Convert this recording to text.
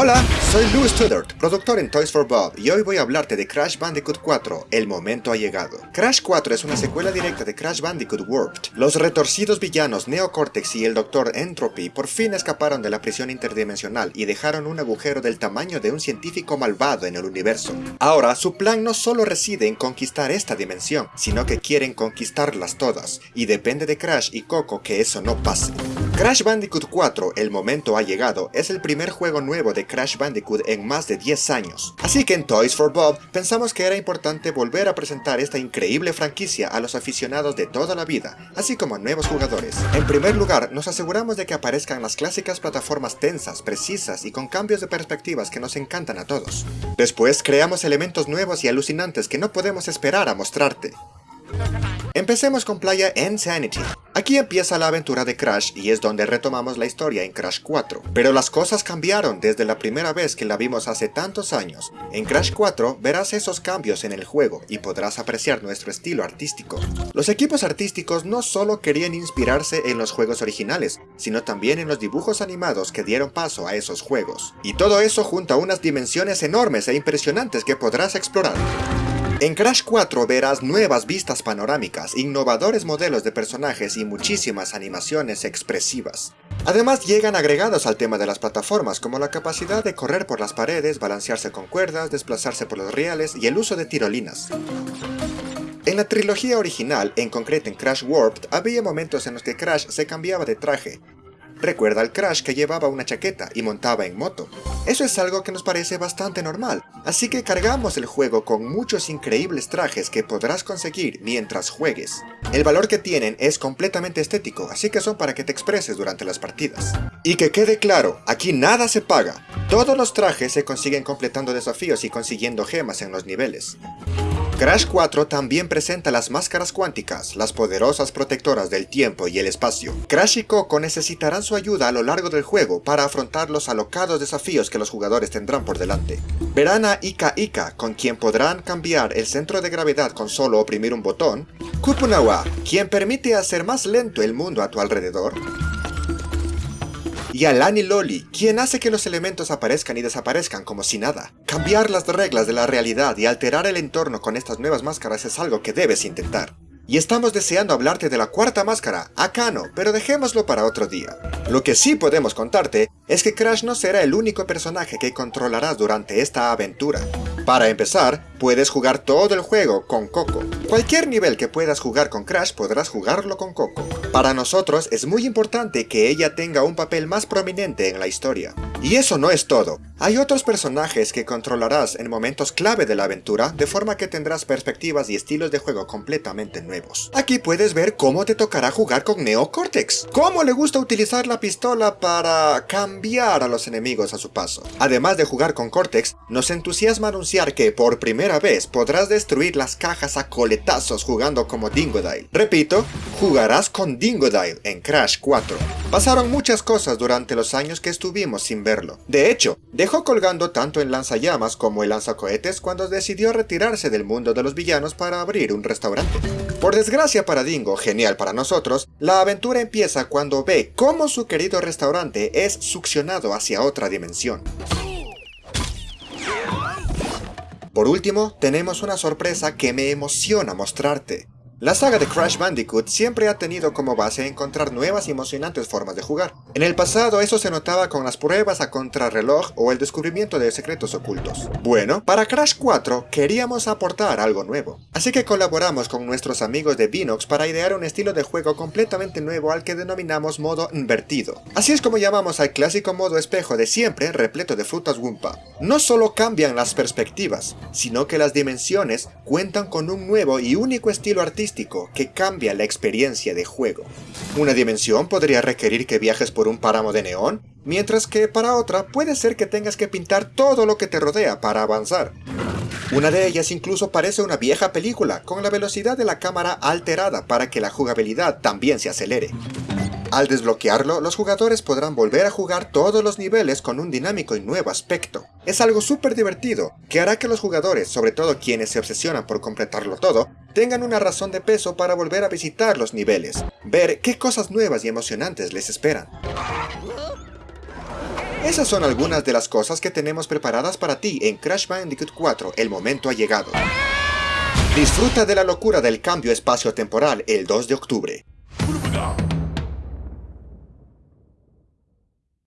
Hola, soy Louis Tudort, productor en Toys for Bob, y hoy voy a hablarte de Crash Bandicoot 4, El momento ha llegado. Crash 4 es una secuela directa de Crash Bandicoot Warped. Los retorcidos villanos Neocortex y el Dr. Entropy por fin escaparon de la prisión interdimensional y dejaron un agujero del tamaño de un científico malvado en el universo. Ahora, su plan no solo reside en conquistar esta dimensión, sino que quieren conquistarlas todas, y depende de Crash y Coco que eso no pase. Crash Bandicoot 4, El momento ha llegado, es el primer juego nuevo de Crash Bandicoot en más de 10 años. Así que en Toys for Bob pensamos que era importante volver a presentar esta increíble franquicia a los aficionados de toda la vida, así como a nuevos jugadores. En primer lugar, nos aseguramos de que aparezcan las clásicas plataformas tensas, precisas y con cambios de perspectivas que nos encantan a todos. Después, creamos elementos nuevos y alucinantes que no podemos esperar a mostrarte. Empecemos con Playa Insanity. Aquí empieza la aventura de Crash y es donde retomamos la historia en Crash 4. Pero las cosas cambiaron desde la primera vez que la vimos hace tantos años. En Crash 4 verás esos cambios en el juego y podrás apreciar nuestro estilo artístico. Los equipos artísticos no solo querían inspirarse en los juegos originales, sino también en los dibujos animados que dieron paso a esos juegos. Y todo eso junto a unas dimensiones enormes e impresionantes que podrás explorar. En Crash 4 verás nuevas vistas panorámicas, innovadores modelos de personajes y muchísimas animaciones expresivas. Además llegan agregados al tema de las plataformas como la capacidad de correr por las paredes, balancearse con cuerdas, desplazarse por los rieles y el uso de tirolinas. En la trilogía original, en concreto en Crash Warped, había momentos en los que Crash se cambiaba de traje, Recuerda al Crash que llevaba una chaqueta y montaba en moto. Eso es algo que nos parece bastante normal, así que cargamos el juego con muchos increíbles trajes que podrás conseguir mientras juegues. El valor que tienen es completamente estético, así que son para que te expreses durante las partidas. Y que quede claro, aquí nada se paga. Todos los trajes se consiguen completando desafíos y consiguiendo gemas en los niveles. Crash 4 también presenta las máscaras cuánticas, las poderosas protectoras del tiempo y el espacio. Crash y Coco necesitarán su ayuda a lo largo del juego para afrontar los alocados desafíos que los jugadores tendrán por delante. Verán a Ika Ika, con quien podrán cambiar el centro de gravedad con solo oprimir un botón, Kupunawa, quien permite hacer más lento el mundo a tu alrededor, y a Lani Loli, quien hace que los elementos aparezcan y desaparezcan como si nada. Cambiar las reglas de la realidad y alterar el entorno con estas nuevas máscaras es algo que debes intentar. Y estamos deseando hablarte de la cuarta máscara, Akano, pero dejémoslo para otro día. Lo que sí podemos contarte es que Crash no será el único personaje que controlarás durante esta aventura. Para empezar, puedes jugar todo el juego con Coco. Cualquier nivel que puedas jugar con Crash podrás jugarlo con Coco. Para nosotros es muy importante que ella tenga un papel más prominente en la historia. Y eso no es todo. Hay otros personajes que controlarás en momentos clave de la aventura, de forma que tendrás perspectivas y estilos de juego completamente nuevos. Aquí puedes ver cómo te tocará jugar con Neo Cortex, cómo le gusta utilizar la pistola para cambiar a los enemigos a su paso. Además de jugar con Cortex, nos entusiasma anunciar que por primera vez podrás destruir las cajas a coletazos jugando como Dingodile. Repito, jugarás con Dingodile en Crash 4. Pasaron muchas cosas durante los años que estuvimos sin verlo. De hecho, dejó colgando tanto el lanzallamas como el lanzacohetes cuando decidió retirarse del mundo de los villanos para abrir un restaurante. Por desgracia para Dingo, genial para nosotros, la aventura empieza cuando ve cómo su querido restaurante es succionado hacia otra dimensión. Por último, tenemos una sorpresa que me emociona mostrarte. La saga de Crash Bandicoot siempre ha tenido como base encontrar nuevas y emocionantes formas de jugar. En el pasado eso se notaba con las pruebas a contrarreloj o el descubrimiento de secretos ocultos. Bueno, para Crash 4 queríamos aportar algo nuevo, así que colaboramos con nuestros amigos de Vinox para idear un estilo de juego completamente nuevo al que denominamos modo invertido. Así es como llamamos al clásico modo espejo de siempre repleto de frutas Wumpa. No solo cambian las perspectivas, sino que las dimensiones cuentan con un nuevo y único estilo artístico que cambia la experiencia de juego. Una dimensión podría requerir que viajes un páramo de neón, mientras que para otra puede ser que tengas que pintar todo lo que te rodea para avanzar. Una de ellas incluso parece una vieja película, con la velocidad de la cámara alterada para que la jugabilidad también se acelere. Al desbloquearlo, los jugadores podrán volver a jugar todos los niveles con un dinámico y nuevo aspecto. Es algo súper divertido, que hará que los jugadores, sobre todo quienes se obsesionan por completarlo todo, tengan una razón de peso para volver a visitar los niveles, ver qué cosas nuevas y emocionantes les esperan. Esas son algunas de las cosas que tenemos preparadas para ti en Crash Bandicoot 4, el momento ha llegado. Disfruta de la locura del cambio espacio-temporal el 2 de octubre.